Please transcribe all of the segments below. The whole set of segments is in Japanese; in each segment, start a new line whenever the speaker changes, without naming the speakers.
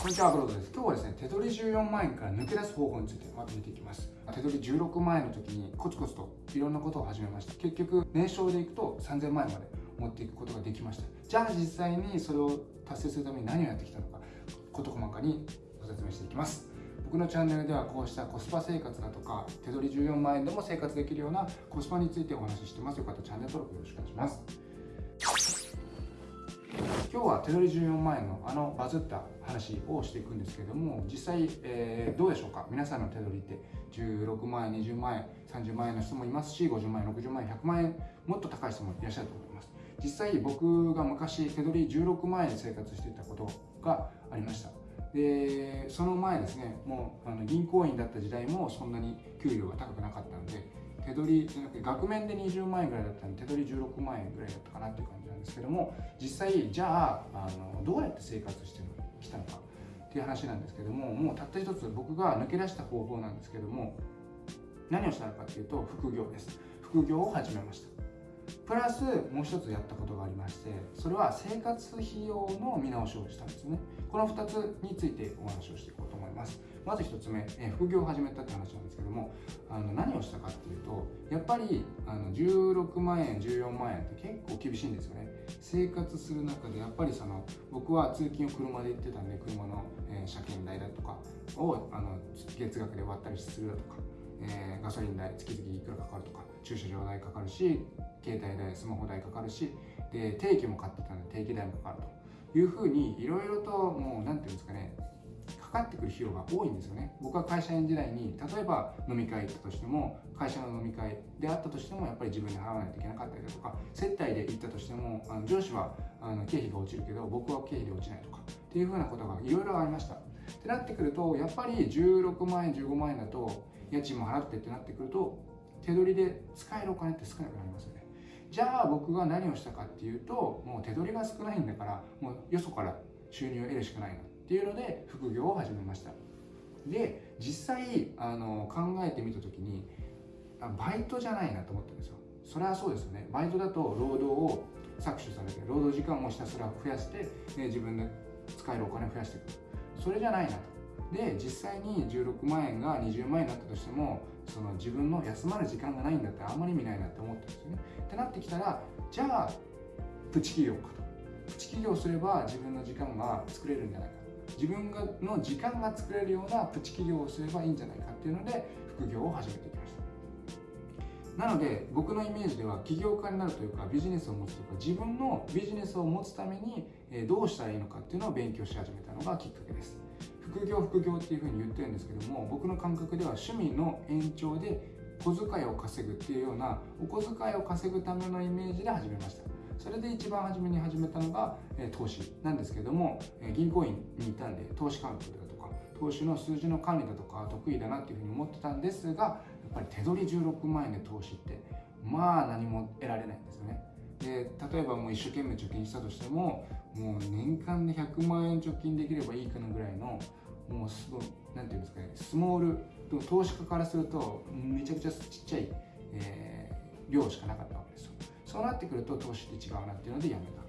こんにちは、アブロードです。今日はですね、手取り14万円から抜け出す方法についてまとめていきます。手取り16万円の時にコツコツといろんなことを始めました。結局、年商でいくと3000万円まで持っていくことができました。じゃあ実際にそれを達成するために何をやってきたのか、事細かにご説明していきます。僕のチャンネルではこうしたコスパ生活だとか手取り14万円でも生活できるようなコスパについてお話ししてますよかったらチャンネル登録よろしくお願いします今日は手取り14万円のあのバズった話をしていくんですけども実際、えー、どうでしょうか？皆さんの手取りって。16万円20万円30万円の人もいますし50万円60万円100万円もっと高い人もいらっしゃると思います。実際僕が昔手取り16万円で生活していたことがありました。でその前ですねもうあの銀行員だった時代もそんなに給料が高くなかったので手取りじゃなくて額面で20万円ぐらいだったんで手取り16万円ぐらいだったかなっていう感じなんですけども実際じゃああのどうやって生活してきたのかっていう話なんですけどももうたった一つ僕が抜け出した方法なんですけども何をしたのかっていうと副業です。副業を始めました。プラスもう一つやったことがありましてそれは生活費用の見直しをしたんですね。この2つについてお話をしていこうと思います。まず1つ目、え副業を始めたって話なんですけどもあの何をしたかっていうとやっぱりあの16万円14万円って結構厳しいんですよね。生活する中でやっぱりその僕は通勤を車で行ってたんで車の、えー、車検代だとかをあの月額で割ったりするだとか、えー、ガソリン代月々いくらかかるとか駐車場代かかるし携帯代スマホ代かかるしで定期も買ってたので定期代もかかると。いうふうにいろいろともう何て言うんですかねかかってくる費用が多いんですよね。僕は会社員時代に例えば飲み会行ったとしても会社の飲み会であったとしてもやっぱり自分で払わないといけなかったりだとか接待で行ったとしてもあの上司はあの経費が落ちるけど僕は経費で落ちないとかっていうふうなことがいろいろありました。ってなってくるとやっぱり16万円15万円だと家賃も払ってってなってくると手取りで使えるお金って少なくなりますよね。じゃあ僕が何をしたかっていうともう手取りが少ないんだからもうよそから収入を得るしかないなっていうので副業を始めました。で実際あの考えてみた時にバイトじゃないなと思ったんですよ。それはそうですよね。バイトだと労働を搾取されて労働時間をひたすら増やして、ね、自分で使えるお金を増やしていく。それじゃないなと。で実際に16万円が20万円になったとしてもその自分の休まる時間がないんだったらあんまり意味ないなって思ったんですよね。ってなってきたらじゃあプチ企業かと。プチ企業すれば自分の時間が作れるんじゃないか自分がの時間が作れるようなプチ企業をすればいいんじゃないかっていうので副業を始めていきました。なので僕のイメージでは起業家になるというかビジネスを持つというか自分のビジネスを持つためにどうしたらいいのかっていうのを勉強し始めたのがきっかけです。副業副業っていうふうに言ってるんですけども僕の感覚では趣味の延長で小遣いを稼ぐっていうようなお小遣いを稼ぐためのイメージで始めました。それで一番初めに始めたのが、え投資なんですけども、え銀行員にいたんで投資関係だとか投資の数字の管理だとか得意だなっていうふうに思ってたんですがやっぱり手取り16万円で投資ってまあ何も得られないんですよね。で例えばもう一生懸命貯金したとしてももう年間で100万円貯金できればいいかなぐらいのもうすごい何て言うんですかねスモールでも投資家からするとめちゃくちゃちっちゃい、えー、量しかなかったわけですよ。そうなってくると投資って違うなっていうのでやめた。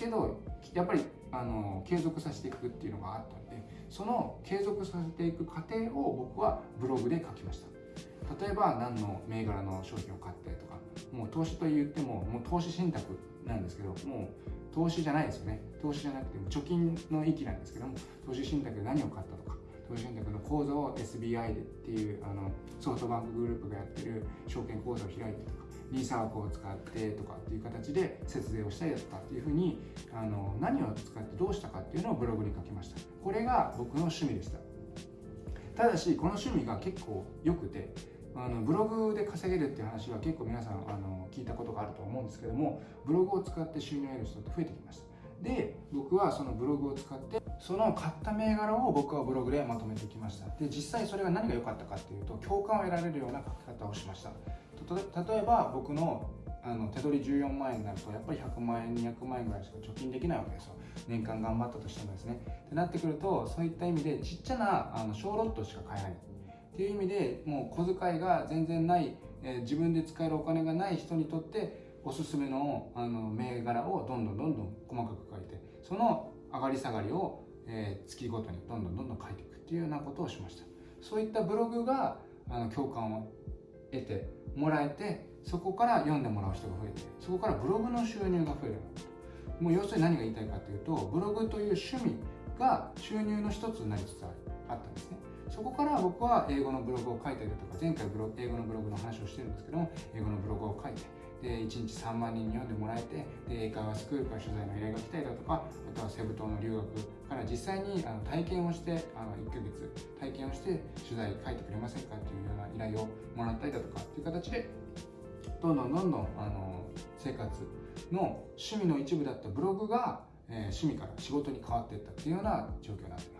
けどやっぱりあの継続させていくっていうのがあったんでその継続させていく過程を僕はブログで書きました。例えば何の銘柄の商品を買ってとかもう投資と言ってももう投資信託なんですけどもう投資じゃないですよね。投資じゃなくて貯金の域なんですけども投資信託で何を買ったとか投資信託の口座を SBI でっていうあのソフトバンクグループがやってる証券口座を開いてとかリーサークを使ってとかっていう形で節税をしたりだとかっていうふうにあの何を使ってどうしたかっていうのをブログに書きました。これが僕の趣味でした。ただしこの趣味が結構良くてあのブログで稼げるっていう話は結構皆さんあの聞いたことがあると思うんですけどもブログを使って収入を得る人って増えてきました。で僕はそのブログを使ってその買った銘柄を僕はブログでまとめてきました。で実際それが何が良かったかっていうと共感を得られるような書き方をしました。例えば僕のあの手取り14万円になるとやっぱり100万円200万円ぐらいしか貯金できないわけですよ。年間頑張ったとしてもですね。ってなってくるとそういった意味でちっちゃなあの小ロットしか買えない。っていう意味でもう小遣いが全然ない、えー、自分で使えるお金がない人にとっておすすめのあの銘柄をどんどんどんどん細かく書いてその上がり下がりをえー、月ごとにどんどんどんどん書いていくっていうようなことをしました。そういったブログがあの共感を得てもらえてそこから読んでもらう人が増えてそこからブログの収入が増えるもう要するに何が言いたいかというとブログという趣味が収入の一つになりつつあったんですね。そこから僕は英語のブログを書いたりだとか前回ブロ英語のブログの話をしてるんですけども英語のブログを書いてで1日3万人に読んでもらえてで英会話スクールから取材の依頼が来たりだとかあとはセブ島の留学から実際にあの体験をしてあの1ヶ月体験をして取材書いてくれませんかっていうような依頼をもらったりだとかっていう形でどんどんどんどんあの生活の趣味の一部だったブログが、えー、趣味から仕事に変わっていったっていうような状況になってます。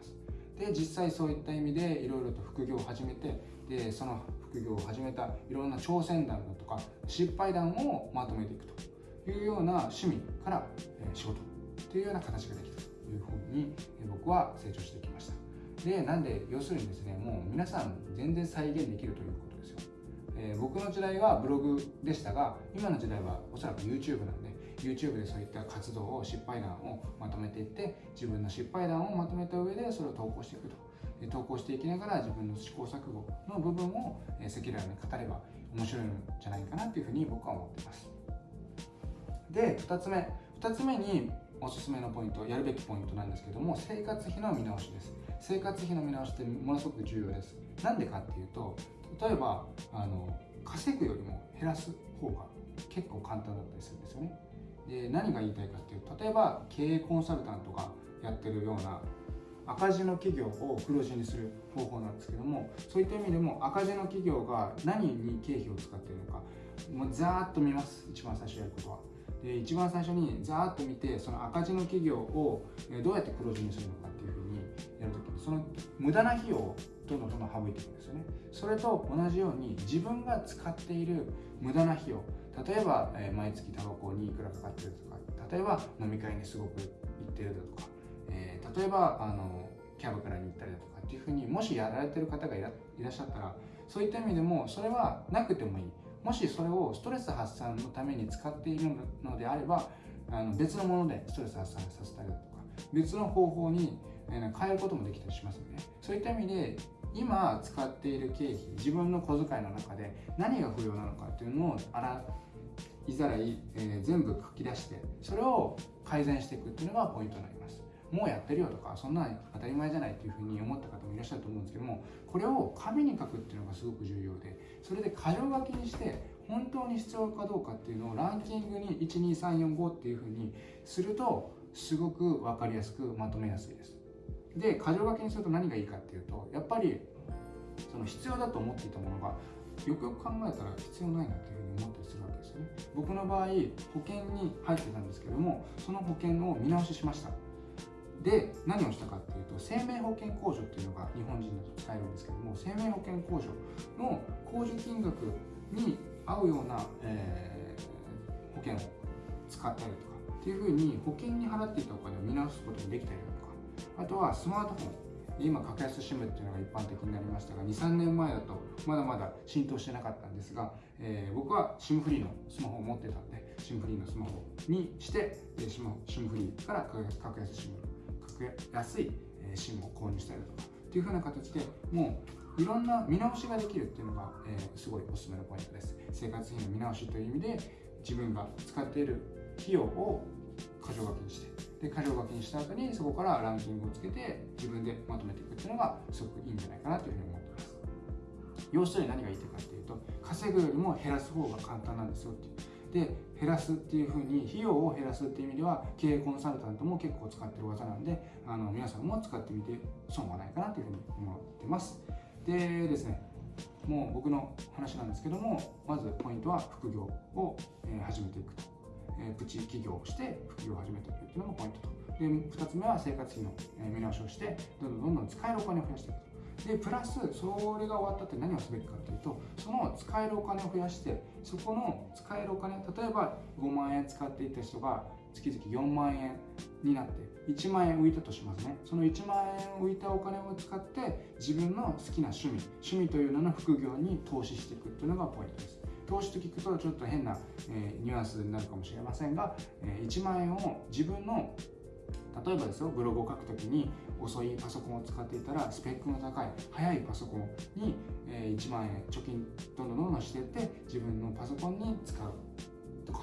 で実際そういった意味でいろいろと副業を始めてでその副業を始めたいろんな挑戦談だとか失敗談をまとめていくと。いうような趣味から仕事というような形ができたというふうに僕は成長してきました。でなんで要するにですねもう皆さん全然再現できるということですよ、えー、僕の時代はブログでしたが今の時代はおそらく YouTube なんで YouTube でそういった活動を失敗談をまとめていって自分の失敗談をまとめた上でそれを投稿していくと。投稿していきながら自分の試行錯誤の部分を赤裸々に語れば面白いんじゃないかなというふうに僕は思っています。で2つ目。2つ目におすすめのポイントやるべきポイントなんですけども生活費の見直しです。生活費の見直しってものすごく重要です。なんでかっていうと例えばあの稼ぐよりも減らす方が結構簡単だったりするんですよね。で何が言いたいかっていうと例えば経営コンサルタントがやってるような赤字の企業を黒字にする方法なんですけどもそういった意味でも赤字の企業が何に経費を使っているのかもうざーっと見ます一番最初やることは。で一番最初にざーっと見てその赤字の企業をどうやって黒字にするのかっていうふうにやるときにその無駄な費用をどんどんどんどん省いていくんですよね。それと同じように自分が使っている無駄な費用例えば、え毎月タバコにいくらかかってるとか例えば飲み会にすごく行ってるだとかえー、例えばあのキャバクラに行ったりだとかっていうふうにもしやられてる方がいらっしゃったらそういった意味でもそれはなくてもいい。もしそれをストレス発散のために使っているのであればあの別のものでストレス発散させたりだとか別の方法に変えることもできたりしますよね。そういった意味で今使っている経費自分の小遣いの中で何が不要なのかっていうのをいざらい、えー、全部書き出してそれを改善していくっていうのがポイントになります。もうやってるよとかそんな当たり前じゃないっていうふうに思った方もいらっしゃると思うんですけどもこれを紙に書くっていうのがすごく重要でそれで箇条書きにして本当に必要かどうかっていうのをランキングに12345っていうふうにするとすごく分かりやすくまとめやすいです。で箇条書きにすると何がいいかっていうとやっぱりその必要だと思っていたものがよくよく考えたら必要ないなっていうふうに思ったりするわけですよね。僕の場合保険に入ってたんですけどもその保険を見直ししました。で何をしたかっていうと生命保険控除っていうのが日本人だと使えるんですけども生命保険控除の控除金額に合うような、えー、保険を使ったりとかっていうふうに保険に払っていたお金を見直すことができたりだとかあとはスマートフォン今格安 SIM っていうのが一般的になりましたが23年前だとまだまだ浸透してなかったんですが、えー、僕は SIM フリーのスマホを持ってたんで SIM フリーのスマホにして SIM フリーから格安 SIM 格安い SIM を購入したりとかっていう風な形でもういろんな見直しができるっていうのが、えー、すごいおすすめのポイントです。生活費の見直しという意味で自分が使っている費用を箇条書きにしてで箇条書きにした後にそこからランキングをつけて自分でまとめていくっていうのがすごくいいんじゃないかなというふうに思ってます。要するに何が言いたいかっていうと稼ぐよりも減らす方が簡単なんですよってで減らすっていうふうに費用を減らすっていう意味では経営コンサルタントも結構使ってる技なんであの皆さんも使ってみて損はないかなというふうに思ってます。でですねもう僕の話なんですけどもまずポイントは副業を始めていくと、プチ起業をして副業を始めていくっていうのがポイントと。で2つ目は生活費の見直しをしてどんどんどんどん使えるお金を増やしていくと。でプラスそれが終わったって何をすべきかというとその使えるお金を増やしてそこの使えるお金例えば5万円使っていた人が月々4万円になって1万円浮いたとしますね。その1万円浮いたお金を使って自分の好きな趣味趣味というのの副業に投資していくというのがポイントです。投資と聞くとちょっと変な、えー、ニュアンスになるかもしれませんが、えー、1万円を自分の例えばですよブログを書くときに遅いパソコンを使っていたらスペックの高い速いパソコンに、え1万円貯金どんどんどんどんしていって自分のパソコンに使うとか。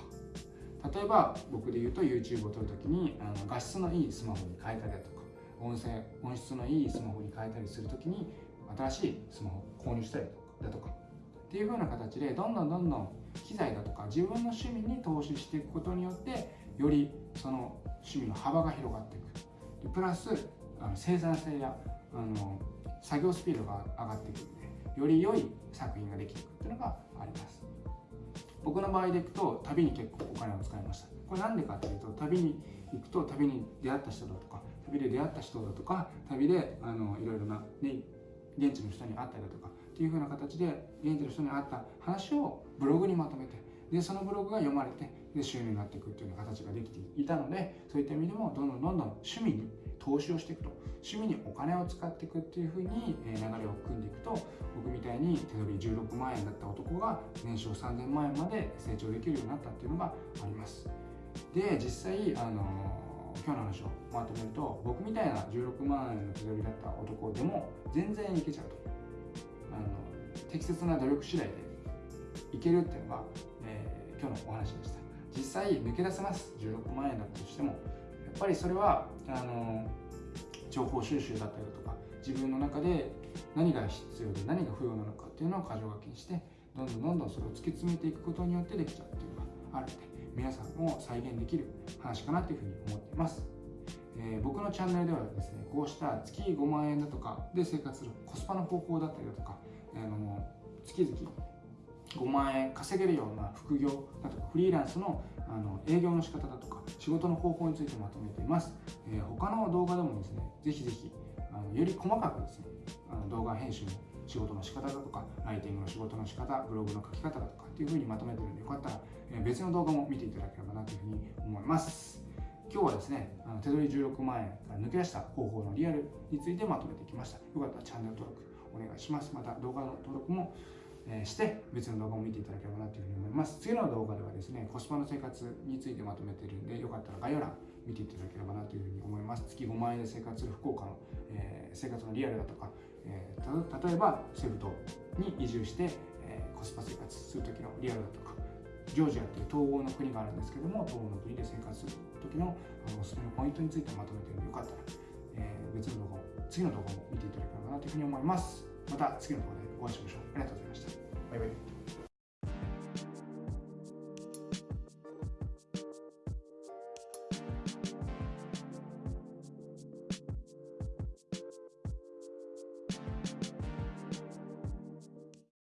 例えば僕で言うと YouTube を撮るときにあの画質のいいスマホに変えたりだとか音声音質のいいスマホに変えたりするときに新しいスマホを購入したりだとか。っていう風な形でどんどんどんどん機材だとか自分の趣味に投資していくことによってよりその趣味の幅が広がっていく。でプラスあの生産性やあの作業スピードが上がっていくのでより良い作品ができていくっていうのがあります。僕の場合でいくと旅に結構お金を使いました。これなんでかっていうと旅に行くと旅に出会った人だとか旅で出会った人だとか旅であのいろいろな、ね、現地の人に会ったりだとかっていう風な形で現地の人に会った話をブログにまとめてでそのブログが読まれてで収入になっていくっていうような形ができていたのでそういった意味でもどんどんどんどん趣味に投資をしていくと。趣味にお金を使っていくっていう風に流れを組んでいくと僕みたいに手取り16万円だった男が年商3000万円まで成長できるようになったっていうのがあります。で実際あの今日の話をまとめると僕みたいな16万円の手取りだった男でも全然いけちゃうと。あの適切な努力次第でいけるっていうのが、えー、今日のお話でした。実際抜け出せます。16万円だったとしてもやっぱりそれはあの情報収集だったりだとか自分の中で何が必要で何が不要なのかっていうのを箇条書きにしてどんどんどんどんそれを突き詰めていくことによってできちゃうっていうのがあるので皆さんも再現できる話かなというふうに思っています、えー、僕のチャンネルではですねこうした月5万円だとかで生活するコスパの方法だったりだとか、あの月々5万円稼げるような副業だとかフリーランスのあの営業の仕方だとか仕事の方法についてまとめています、えー、他の動画でもですねぜひぜひあのより細かくですねあの動画編集の仕事の仕方だとかライティングの仕事の仕方ブログの書き方だとかっていうふうにまとめてるんでよかったら、えー、別の動画も見ていただければなというふうに思います。今日はですねあの手取り16万円から抜け出した方法のリアルについてまとめてきました。よかったらチャンネル登録お願いします。また動画の登録もして別の動画も見ていただければなというふうに思います。次の動画ではですねコスパの生活についてまとめているんでよかったら概要欄見ていただければなというふうに思います。月5万円で生活する福岡の、えー、生活のリアルだとか、えー、例えばセブ島に移住して、えー、コスパ生活する時のリアルだとかジョージアという東欧の国があるんですけども東欧の国で生活する時のあのおすすめのポイントについてまとめているのでよかったら、えー、別の動画も次の動画も見ていただければなというふうに思います。また次の動画でお会いしましょう。ありがとうございました。バイバイ。